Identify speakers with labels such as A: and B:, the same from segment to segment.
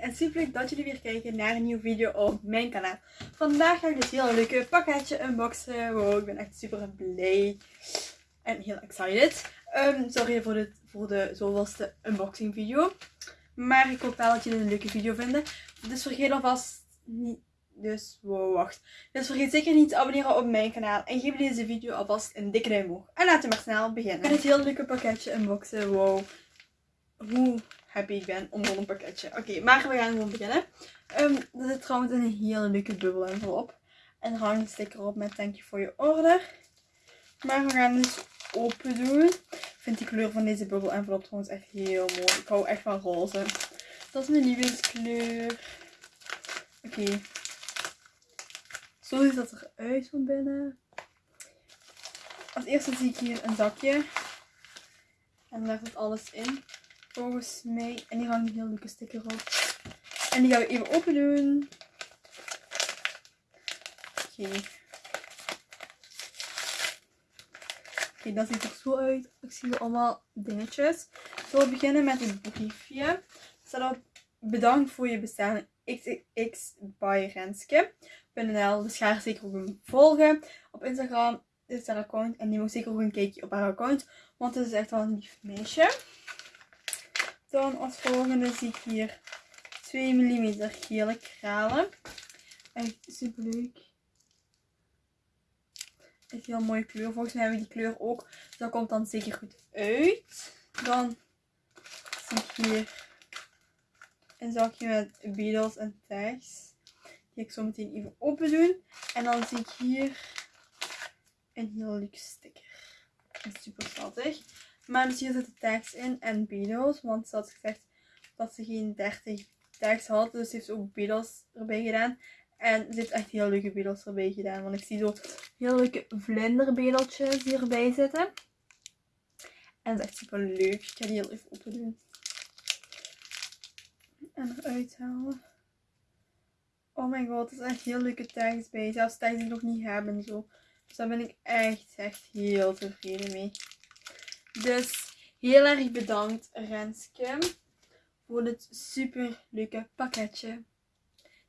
A: en super leuk dat jullie weer kijken naar een nieuwe video op mijn kanaal. Vandaag ga ik dus heel leuke pakketje unboxen. Wow, ik ben echt super blij en heel excited. Um, sorry voor de, voor de zoveelste unboxing video. Maar ik hoop wel dat jullie een leuke video vinden. Dus vergeet alvast niet... Dus, wow, wacht. Dus vergeet zeker niet te abonneren op mijn kanaal. En geef deze video alvast een dikke duim omhoog. En laten we maar snel beginnen. Met het heel leuke pakketje unboxen. Wow. Hoe happy ik ben om zo'n pakketje. Oké, maar we gaan gewoon beginnen. Um, er zit trouwens een hele leuke bubbel envelop. En er hangt een sticker op met thank you for your order. Maar we gaan dus open doen. Ik vind die kleur van deze bubbel envelop trouwens echt heel mooi. Ik hou echt van roze. Dat is mijn lievelingskleur. Oké. Zo ziet dat eruit van binnen. Als eerste zie ik hier een zakje. En daar zit alles in. Volgens mij. En hier hangt een heel leuke sticker op. En die gaan we even open doen. Oké. Oké, dat ziet er zo uit. Ik zie allemaal dingetjes. Ik zal beginnen met een briefje. Staat op bedankt voor je bestelling XX by Renske.nl. Dus ga haar zeker ook volgen op Instagram. Dit is haar account. En neem ook zeker ook een kijkje op haar account. Want het is echt wel een lief meisje. Dan als volgende zie ik hier 2 mm gele kralen. Echt super leuk. Echt heel mooie kleur. Volgens mij hebben we die kleur ook. Dus dat komt dan zeker goed uit. Dan zie ik hier een zakje met beetles en tags. Die ik zo meteen even open doen. En dan zie ik hier een heel leuk sticker. Super schattig. Maar dus hier zitten tags in en beetles. Want ze had gezegd dat ze geen 30 tags had. Dus ze heeft ook beetles erbij gedaan. En ze heeft echt heel leuke beetles erbij gedaan. Want ik zie zo heel leuke vlinderbedeltjes hierbij zitten. En dat is echt super leuk. Ik ga die heel even open doen. En eruit halen. Oh my god, er zijn echt heel leuke tags bij. Zelfs tags die ik nog niet heb en zo. Dus daar ben ik echt, echt heel tevreden mee. Dus heel erg bedankt Renske voor dit super leuke pakketje.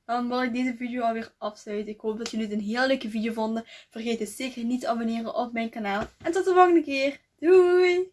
A: Dan wil ik deze video alweer afsluiten. Ik hoop dat jullie het een heel leuke video vonden. Vergeet dus zeker niet te abonneren op mijn kanaal. En tot de volgende keer. Doei!